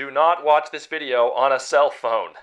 Do not watch this video on a cell phone.